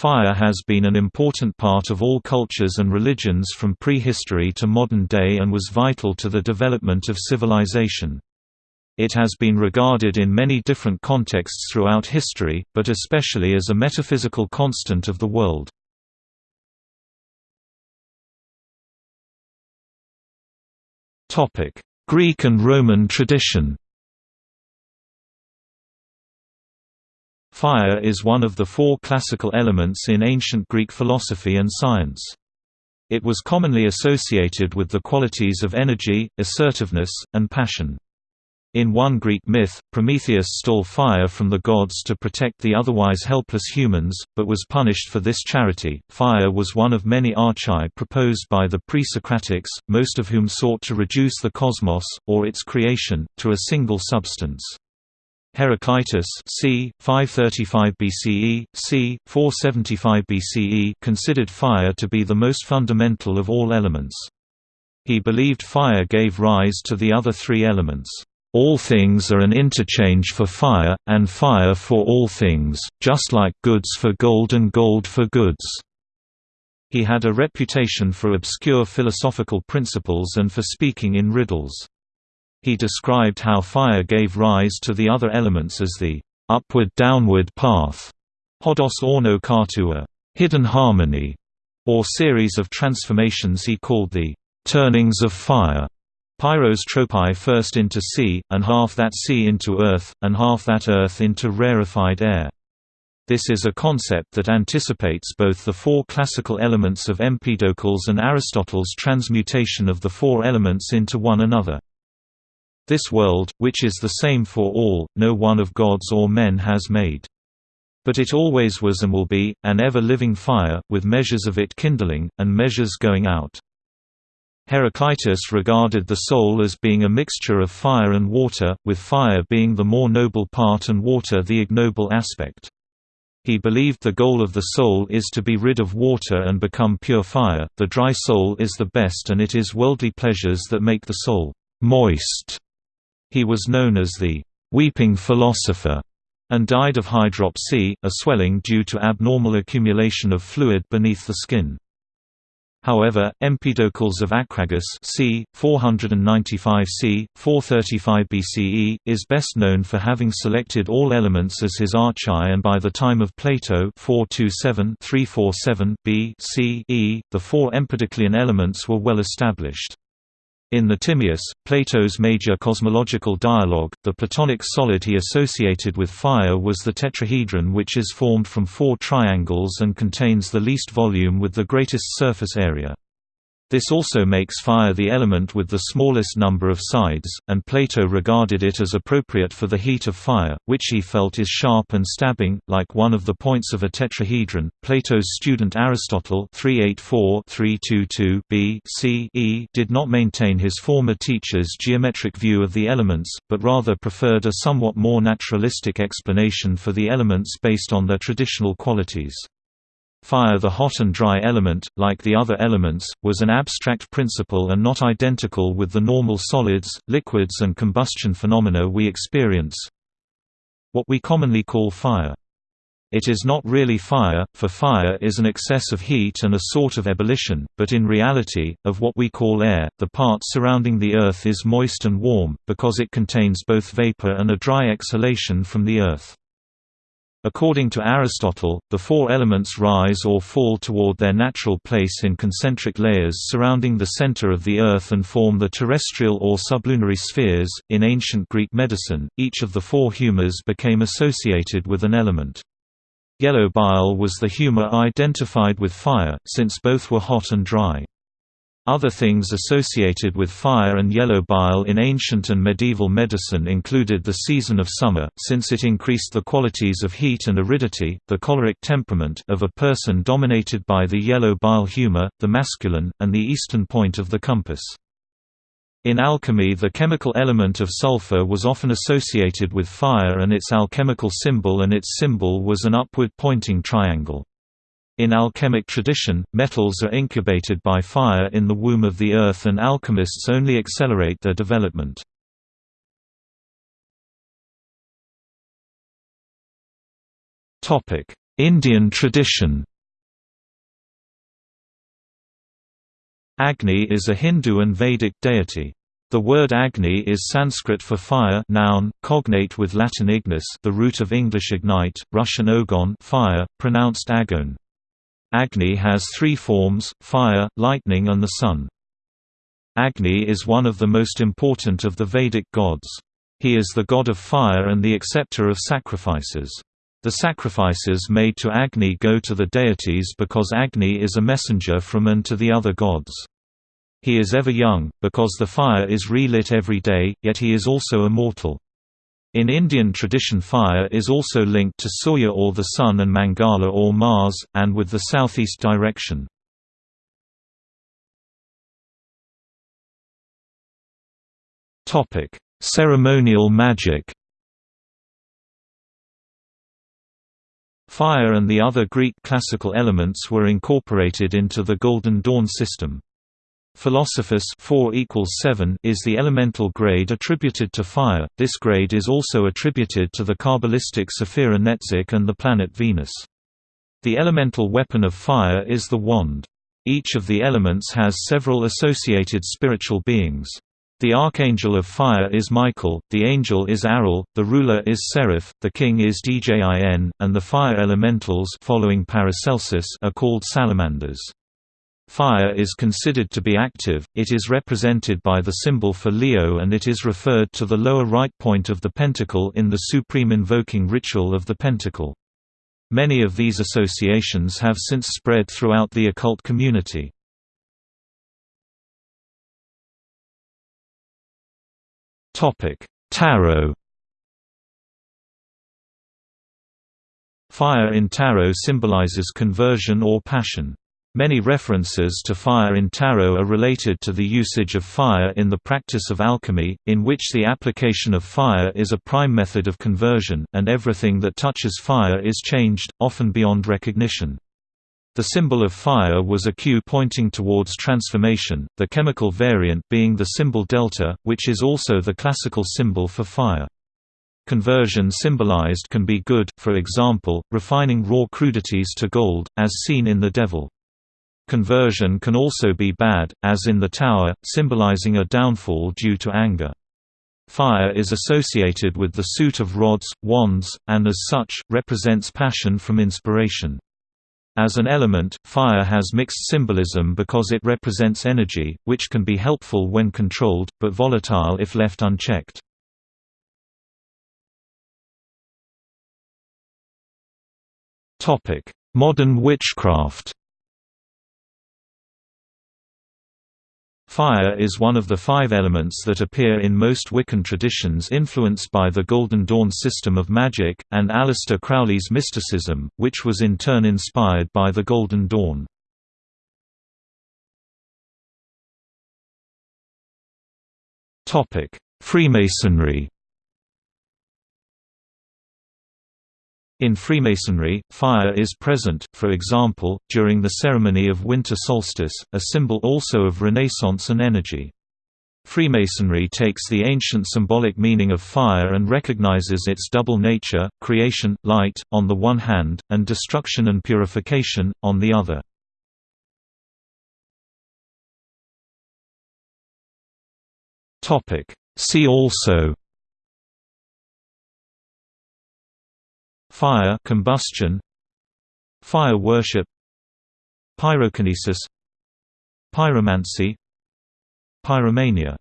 Fire has been an important part of all cultures and religions from prehistory to modern day and was vital to the development of civilization. It has been regarded in many different contexts throughout history, but especially as a metaphysical constant of the world. Greek and Roman tradition Fire is one of the four classical elements in ancient Greek philosophy and science. It was commonly associated with the qualities of energy, assertiveness, and passion. In one Greek myth, Prometheus stole fire from the gods to protect the otherwise helpless humans, but was punished for this charity. Fire was one of many archai proposed by the pre Socratics, most of whom sought to reduce the cosmos, or its creation, to a single substance. Heraclitus c. 535 BCE, c. 475 BCE considered fire to be the most fundamental of all elements. He believed fire gave rise to the other three elements. All things are an interchange for fire, and fire for all things, just like goods for gold and gold for goods. He had a reputation for obscure philosophical principles and for speaking in riddles. He described how fire gave rise to the other elements as the upward-downward path, hodos ano kato, hidden harmony, or series of transformations he called the turnings of fire. Pyros tropai first into sea, and half that sea into earth, and half that earth into rarefied air. This is a concept that anticipates both the four classical elements of Empedocles and Aristotle's transmutation of the four elements into one another. This world, which is the same for all, no one of gods or men has made. But it always was and will be, an ever-living fire, with measures of it kindling, and measures going out. Heraclitus regarded the soul as being a mixture of fire and water, with fire being the more noble part and water the ignoble aspect. He believed the goal of the soul is to be rid of water and become pure fire, the dry soul is the best and it is worldly pleasures that make the soul moist. He was known as the «weeping philosopher» and died of hydropsy, a swelling due to abnormal accumulation of fluid beneath the skin. However, Empedocles of Acragas c. 495 c. 435 BCE, is best known for having selected all elements as his archai and by the time of Plato 427-347 B c. e, the four Empedoclean elements were well established. In the Timaeus, Plato's major cosmological dialogue, the Platonic solid he associated with fire was the tetrahedron which is formed from four triangles and contains the least volume with the greatest surface area. This also makes fire the element with the smallest number of sides, and Plato regarded it as appropriate for the heat of fire, which he felt is sharp and stabbing, like one of the points of a tetrahedron. Plato's student Aristotle 384-322 B C e did not maintain his former teacher's geometric view of the elements, but rather preferred a somewhat more naturalistic explanation for the elements based on their traditional qualities. Fire the hot and dry element, like the other elements, was an abstract principle and not identical with the normal solids, liquids and combustion phenomena we experience. What we commonly call fire. It is not really fire, for fire is an excess of heat and a sort of ebullition, but in reality, of what we call air, the part surrounding the Earth is moist and warm, because it contains both vapor and a dry exhalation from the Earth. According to Aristotle, the four elements rise or fall toward their natural place in concentric layers surrounding the center of the Earth and form the terrestrial or sublunary spheres. In ancient Greek medicine, each of the four humours became associated with an element. Yellow bile was the humour identified with fire, since both were hot and dry. Other things associated with fire and yellow bile in ancient and medieval medicine included the season of summer, since it increased the qualities of heat and aridity, the choleric temperament of a person dominated by the yellow bile humor, the masculine, and the eastern point of the compass. In alchemy the chemical element of sulfur was often associated with fire and its alchemical symbol and its symbol was an upward-pointing triangle. In alchemic tradition, metals are incubated by fire in the womb of the earth and alchemists only accelerate their development. Indian tradition Agni is a Hindu and Vedic deity. The word Agni is Sanskrit for fire noun, cognate with Latin ignis the root of English ignite, Russian ogon fire, pronounced agon. Agni has three forms, fire, lightning and the sun. Agni is one of the most important of the Vedic gods. He is the god of fire and the acceptor of sacrifices. The sacrifices made to Agni go to the deities because Agni is a messenger from and to the other gods. He is ever young, because the fire is relit every day, yet he is also immortal. In Indian tradition fire is also linked to Surya or the sun and Mangala or Mars, and with the southeast direction. Ceremonial magic Fire and the other Greek classical elements were incorporated into the Golden Dawn system. Philosophus 4 equals 7 is the elemental grade attributed to fire. This grade is also attributed to the Kabbalistic Sephira Netzach and the planet Venus. The elemental weapon of fire is the wand. Each of the elements has several associated spiritual beings. The archangel of fire is Michael, the angel is Aral, the ruler is Seraph, the king is Djin, and the fire elementals following Paracelsus are called salamanders. Fire is considered to be active, it is represented by the symbol for Leo and it is referred to the lower right point of the pentacle in the supreme invoking ritual of the pentacle. Many of these associations have since spread throughout the occult community. Tarot Fire in tarot symbolizes conversion or passion. Many references to fire in tarot are related to the usage of fire in the practice of alchemy, in which the application of fire is a prime method of conversion, and everything that touches fire is changed, often beyond recognition. The symbol of fire was a cue pointing towards transformation, the chemical variant being the symbol delta, which is also the classical symbol for fire. Conversion symbolized can be good, for example, refining raw crudities to gold, as seen in the devil. Conversion can also be bad, as in the tower, symbolizing a downfall due to anger. Fire is associated with the suit of rods, wands, and as such, represents passion from inspiration. As an element, fire has mixed symbolism because it represents energy, which can be helpful when controlled, but volatile if left unchecked. Modern witchcraft Fire is one of the five elements that appear in most Wiccan traditions influenced by the Golden Dawn system of magic, and Aleister Crowley's mysticism, which was in turn inspired by the Golden Dawn. Freemasonry In Freemasonry, fire is present, for example, during the ceremony of winter solstice, a symbol also of Renaissance and energy. Freemasonry takes the ancient symbolic meaning of fire and recognizes its double nature, creation, light, on the one hand, and destruction and purification, on the other. See also Fire combustion Fire worship Pyrokinesis Pyromancy Pyromania